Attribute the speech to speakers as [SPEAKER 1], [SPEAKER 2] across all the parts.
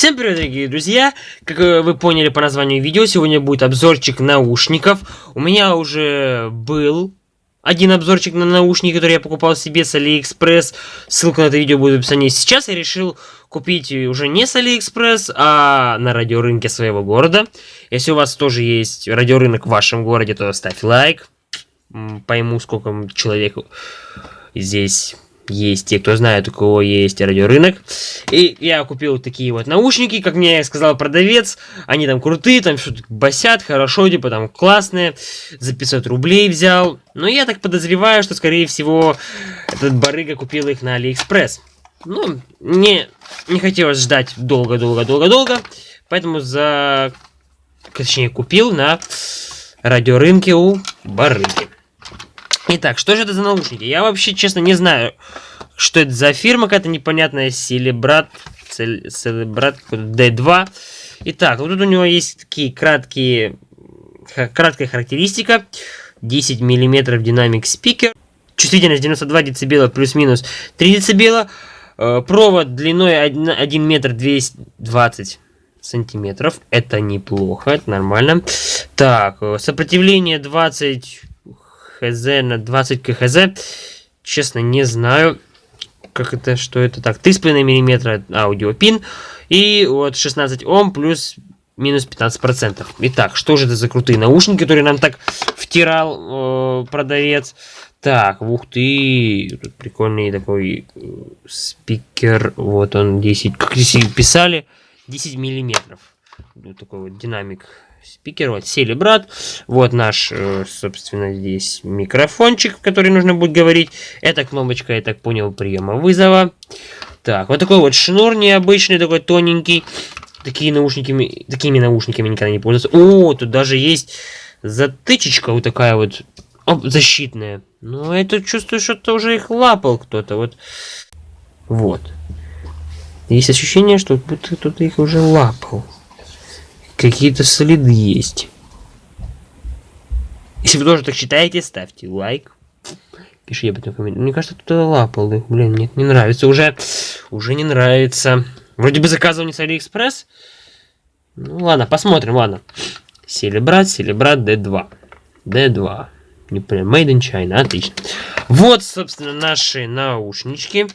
[SPEAKER 1] Всем привет, дорогие друзья! Как вы поняли по названию видео, сегодня будет обзорчик наушников. У меня уже был один обзорчик на наушники, который я покупал себе с Алиэкспресс. Ссылка на это видео будет в описании. Сейчас я решил купить уже не с Алиэкспресс, а на радиорынке своего города. Если у вас тоже есть радиорынок в вашем городе, то ставь лайк. Пойму, сколько человек здесь есть те, кто знает, у кого есть радиорынок. И я купил такие вот наушники, как мне сказал продавец. Они там крутые, там что-то басят, хорошо, типа там классные. За 500 рублей взял. Но я так подозреваю, что, скорее всего, этот барыга купил их на Алиэкспресс. Ну, мне не хотелось ждать долго-долго-долго-долго. Поэтому за... Точнее, купил на радиорынке у барыги. Итак, что же это за наушники? Я вообще, честно, не знаю, что это за фирма какая-то непонятная. Селебрат, Селебрат D2. Итак, вот тут у него есть такие краткие, краткая характеристика. 10 мм динамик спикер. Чувствительность 92 дБ плюс-минус 3 дБ. Э, провод длиной 1, 1 метр 220 сантиметров. Это неплохо, это нормально. Так, э, сопротивление 20 хз на 20 кхз. Честно, не знаю, как это, что это так. 3,5 мм аудиопин. И вот 16 Ом плюс минус 15%. Итак, что же это за крутые наушники, которые нам так втирал э, продавец? Так, ух ты, тут прикольный такой э, спикер, вот он 10, как здесь писали, 10 миллиметров. Вот такой вот динамик спикер, вот сели брат, вот наш, э, собственно, здесь микрофончик, в который нужно будет говорить, это кнопочка, я так понял, приема вызова, так, вот такой вот шнур необычный, такой тоненький, такие наушники, такими наушниками никогда не пользовался, о, тут даже есть затычечка вот такая вот, оп, защитная, ну, это чувствую, что-то уже их лапал кто-то, вот, вот, есть ощущение, что будто кто-то их уже лапал. Какие-то следы есть. Если вы тоже так считаете, ставьте лайк. Пишите об этом комментарий. Мне кажется, кто-то лапал. Блин, нет, не нравится. Уже, уже не нравится. Вроде бы заказывал не с Алиэкспресс. Ну ладно, посмотрим, ладно. Celebrat, Celebrat D2. D2. Не прям Made in China, отлично. Вот, собственно, наши наушнички.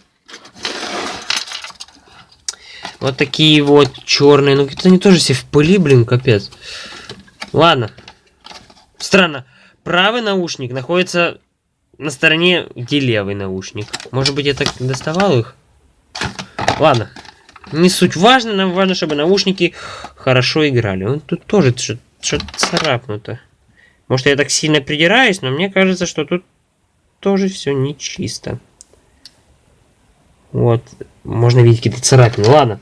[SPEAKER 1] Вот такие вот черные. Ну, это они тоже все в пыли, блин, капец. Ладно. Странно. Правый наушник находится на стороне, где левый наушник. Может быть, я так доставал их? Ладно. Не суть важно. Нам важно, чтобы наушники хорошо играли. Он тут тоже что-то царапнуто. Может, я так сильно придираюсь, но мне кажется, что тут тоже все нечисто. Вот. Можно видеть какие-то царапины. Ладно.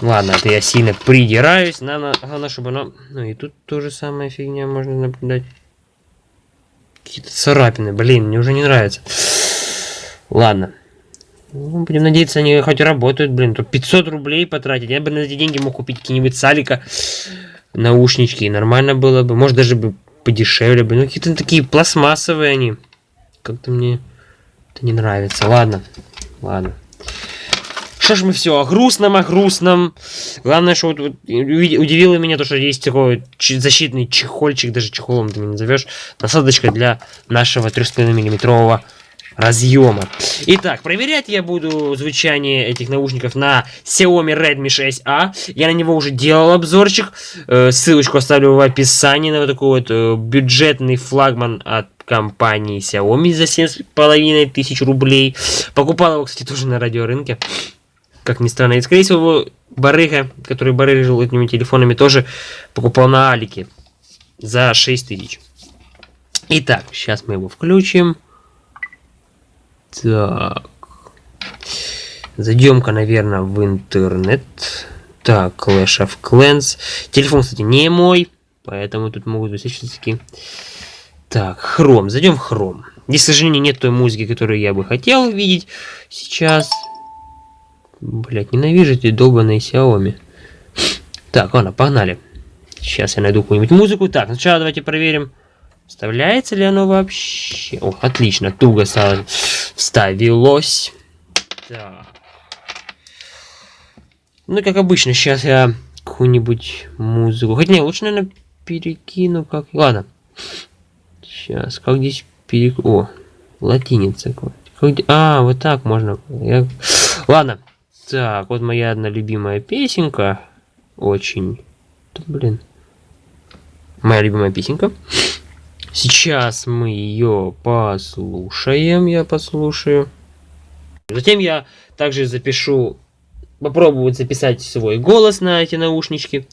[SPEAKER 1] Ладно, это я сильно придираюсь. Надо, главное, чтобы оно... Ну и тут тоже самая фигня можно наблюдать. Какие-то царапины. Блин, мне уже не нравится. Ладно. Ну, будем надеяться, они хоть работают, блин. Тут 500 рублей потратить. Я бы на эти деньги мог купить какие-нибудь салика, наушнички. И нормально было бы. Может, даже бы подешевле бы. Ну, какие-то такие пластмассовые они. Как-то мне это не нравится. Ладно. Ладно. Что ж мы все о грустном, о грустном. Главное, что вот, вот удивило меня то, что есть такой защитный чехольчик, даже чехолом ты не назовешь. Насадочка для нашего 3,5 миллиметрового разъема. Итак, проверять я буду звучание этих наушников на Xiaomi Redmi 6A. Я на него уже делал обзорчик. Э, ссылочку оставлю в описании на вот такой вот э, бюджетный флагман от компании Xiaomi за 7,5 тысяч рублей. Покупал его, кстати, тоже на радиорынке. Как ни странно. И, скорее всего, барыга, который барыжил этими телефонами, тоже покупал на Алике за 6 тысяч. Итак, сейчас мы его включим. Так. Зайдем-ка, наверное, в интернет. Так, Clash of Clans. Телефон, кстати, не мой, поэтому тут могут быть всяческие так, хром. Зайдем в хром. Здесь, к сожалению, нет той музыки, которую я бы хотел видеть сейчас. Блять, ненавижу эти долбаные Xiaomi. Так, ладно, погнали. Сейчас я найду какую-нибудь музыку. Так, сначала давайте проверим, вставляется ли оно вообще. О, отлично, туго вставилось. Так. Ну, как обычно, сейчас я какую-нибудь музыку. Хотя не, лучше, наверное, перекину как... Ладно. Сейчас, как здесь перек... О, латиница. Как... А, вот так можно. Я... Ладно. Так, вот моя одна любимая песенка. Очень. Да, блин. Моя любимая песенка. Сейчас мы ее послушаем. Я послушаю. Затем я также запишу, попробую записать свой голос на эти наушнички.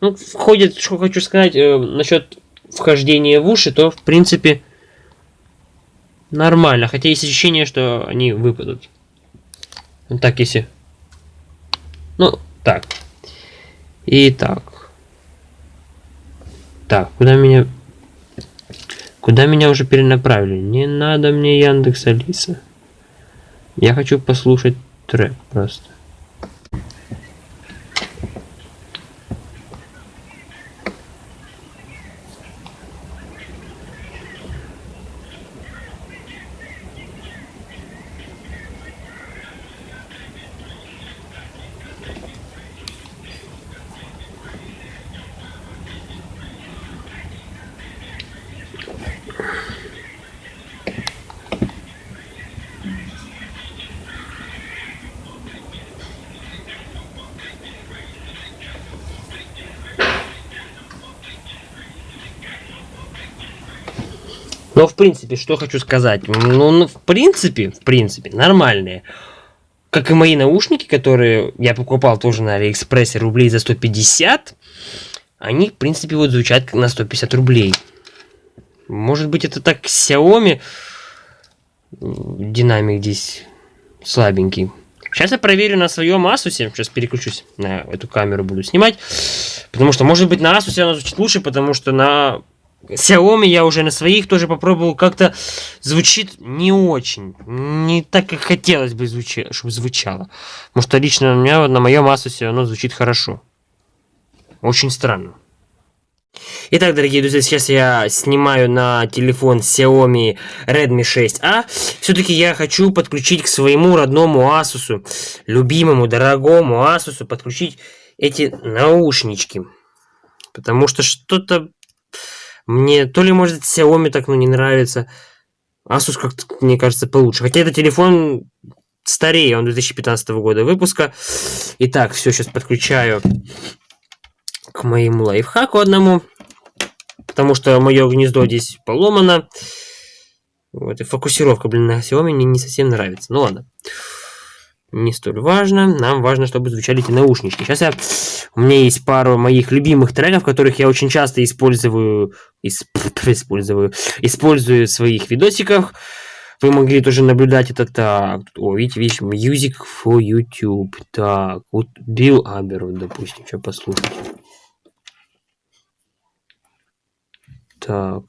[SPEAKER 1] Ну, входит, что хочу сказать, э, насчет вхождения в уши, то, в принципе, нормально. Хотя есть ощущение, что они выпадут. Вот так, если... Ну, так. И так. Так, куда меня... Куда меня уже перенаправили? Не надо мне Яндекс Алиса. Я хочу послушать трек просто. Но в принципе, что хочу сказать. Ну, ну, в принципе, в принципе, нормальные. Как и мои наушники, которые я покупал тоже на Алиэкспрессе рублей за 150. Они, в принципе, вот звучат на 150 рублей. Может быть, это так Xiaomi. Динамик здесь слабенький. Сейчас я проверю на своем Asus. Сейчас переключусь на эту камеру, буду снимать. Потому что, может быть, на Asus она звучит лучше, потому что на Xiaomi я уже на своих тоже попробовал, как-то звучит не очень. Не так, как хотелось бы, звучи, чтобы звучало. Потому что лично у меня на моем Asus оно звучит хорошо. Очень странно. Итак, дорогие друзья, сейчас я снимаю на телефон Xiaomi Redmi 6A. Все-таки я хочу подключить к своему родному Asus, любимому, дорогому Asus, подключить эти наушнички. Потому что что-то мне то ли, может, Xiaomi так, ну, не нравится. Asus как-то, мне кажется, получше. Хотя это телефон старее, он 2015 года выпуска. Итак, все, сейчас подключаю к моему лайфхаку одному. Потому что мое гнездо здесь поломано. Вот, и фокусировка, блин, на Xiaomi мне не совсем нравится. Ну ладно не столь важно. Нам важно, чтобы звучали эти наушнички. Сейчас я... У меня есть пару моих любимых треков, которых я очень часто использую... Исп... Использую... Использую в своих видосиках. Вы могли тоже наблюдать это так. О, видите, видите, Music for YouTube. Так, вот Билл Абер, допустим, что послушать. Так.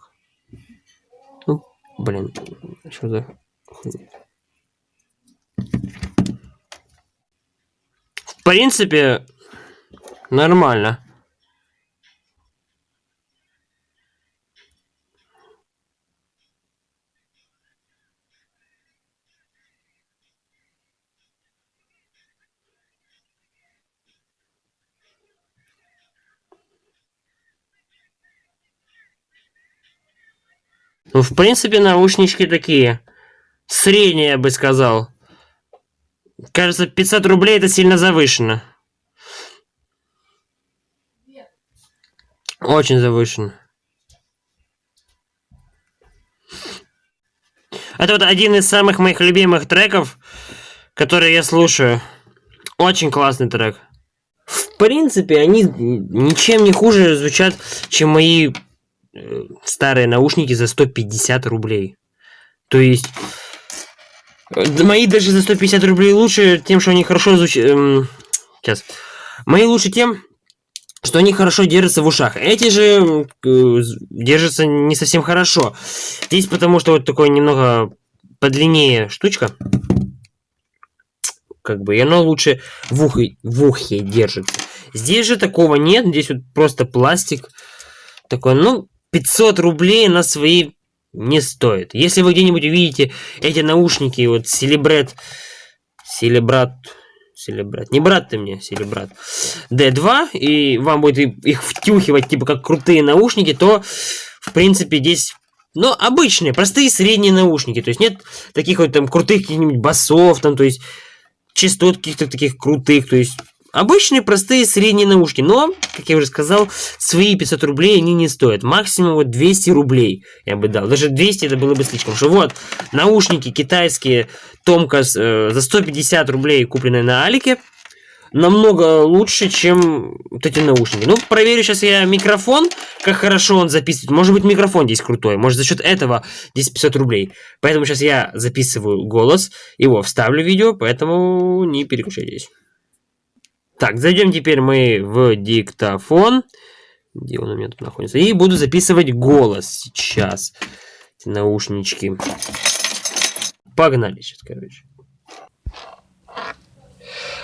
[SPEAKER 1] Ну, блин, что за принципе, нормально. Ну, в принципе, наушнички такие. Средние, я бы сказал. Кажется, 500 рублей это сильно завышено. Очень завышено. Это вот один из самых моих любимых треков, которые я слушаю. Очень классный трек. В принципе, они ничем не хуже звучат, чем мои э, старые наушники за 150 рублей. То есть... Мои даже за 150 рублей лучше тем, что они хорошо звучат... Эм, сейчас. Мои лучше тем, что они хорошо держатся в ушах. Эти же держатся не совсем хорошо. Здесь потому что вот такой немного подлиннее штучка. Как бы, и оно лучше в ухе, в ухе держится. Здесь же такого нет. Здесь вот просто пластик. Такой, ну, 500 рублей на свои не стоит. Если вы где-нибудь увидите эти наушники, вот Celebrate, Celebrate, Селебрат. Не брат ты мне, Селебрат. D2, и вам будет их втюхивать, типа, как крутые наушники, то, в принципе, здесь но обычные, простые средние наушники. То есть нет таких вот там крутых каких-нибудь басов, там, то есть частот каких-то таких крутых. То есть обычные простые средние наушники. Но, как я уже сказал, свои 500 рублей они не стоят. Максимум вот 200 рублей я бы дал. Даже 200 это было бы слишком. Что вот, наушники китайские Томкас э, за 150 рублей купленные на Алике намного лучше, чем вот эти наушники. Ну, проверю сейчас я микрофон, как хорошо он записывает. Может быть, микрофон здесь крутой. Может, за счет этого здесь 500 рублей. Поэтому сейчас я записываю голос, его вставлю в видео, поэтому не переключайтесь. Так, зайдем теперь мы в диктофон. Где он у меня тут находится? И буду записывать голос сейчас. Эти наушнички. Погнали сейчас, короче.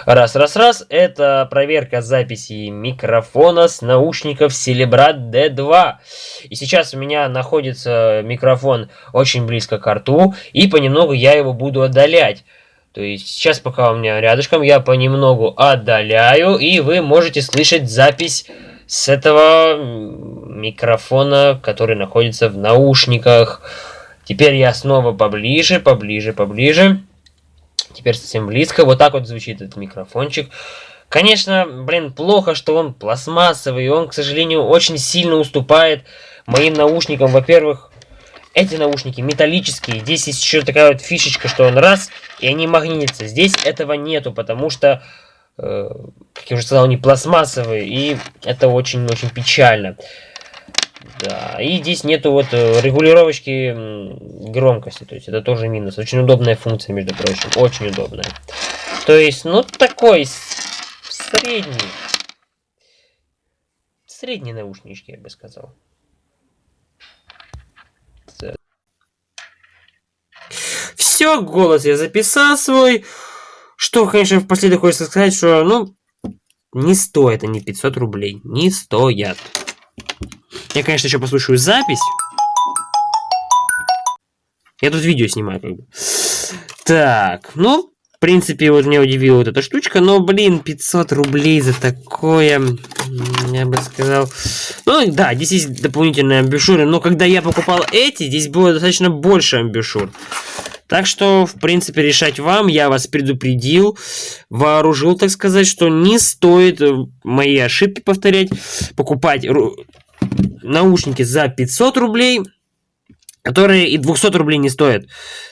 [SPEAKER 1] Раз, раз, раз. Это проверка записи микрофона с наушников Celebrad D2. И сейчас у меня находится микрофон очень близко к рту. И понемногу я его буду отдалять. То есть сейчас пока у меня рядышком, я понемногу отдаляю. И вы можете слышать запись с этого микрофона, который находится в наушниках. Теперь я снова поближе, поближе, поближе. Теперь совсем близко. Вот так вот звучит этот микрофончик. Конечно, блин, плохо, что он пластмассовый. Он, к сожалению, очень сильно уступает моим наушникам. Во-первых, эти наушники металлические. Здесь есть еще такая вот фишечка, что он раз, и они магнитятся. Здесь этого нету, потому что, э, как я уже сказал, они пластмассовые. И это очень-очень печально. Да, и здесь нету вот э, регулировочки громкости, то есть это тоже минус. Очень удобная функция, между прочим, очень удобная. То есть, ну, такой средний. Средние наушнички, я бы сказал. Все, голос я записал свой. Что, конечно, впоследствии хочется сказать, что, ну, не стоит они 500 рублей. Не стоят. Я, конечно, еще послушаю запись. Я тут видео снимаю, как бы. Так, ну, в принципе, вот меня удивила вот эта штучка, но, блин, 500 рублей за такое, я бы сказал... Ну, да, здесь есть дополнительные амбушюры, но когда я покупал эти, здесь было достаточно больше амбушюр. Так что, в принципе, решать вам. Я вас предупредил, вооружил, так сказать, что не стоит э, мои ошибки повторять, покупать наушники за 500 рублей, которые и 200 рублей не стоят.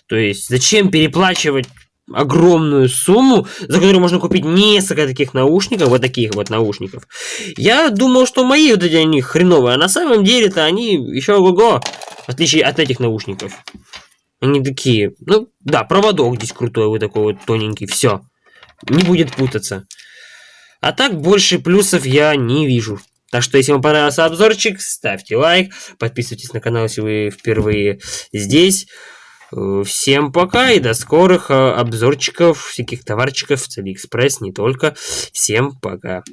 [SPEAKER 1] То есть, зачем переплачивать огромную сумму, за которую можно купить несколько таких наушников, вот таких вот наушников. Я думал, что мои вот эти они хреновые, а на самом деле-то они еще ого-го, в отличие от этих наушников. Они такие, ну, да, проводок здесь крутой, вот такой вот тоненький, все. Не будет путаться. А так больше плюсов я не вижу. Так что, если вам понравился обзорчик, ставьте лайк, подписывайтесь на канал, если вы впервые здесь. Э, всем пока и до скорых э, обзорчиков, всяких товарчиков с Алиэкспресс, не только. Всем пока.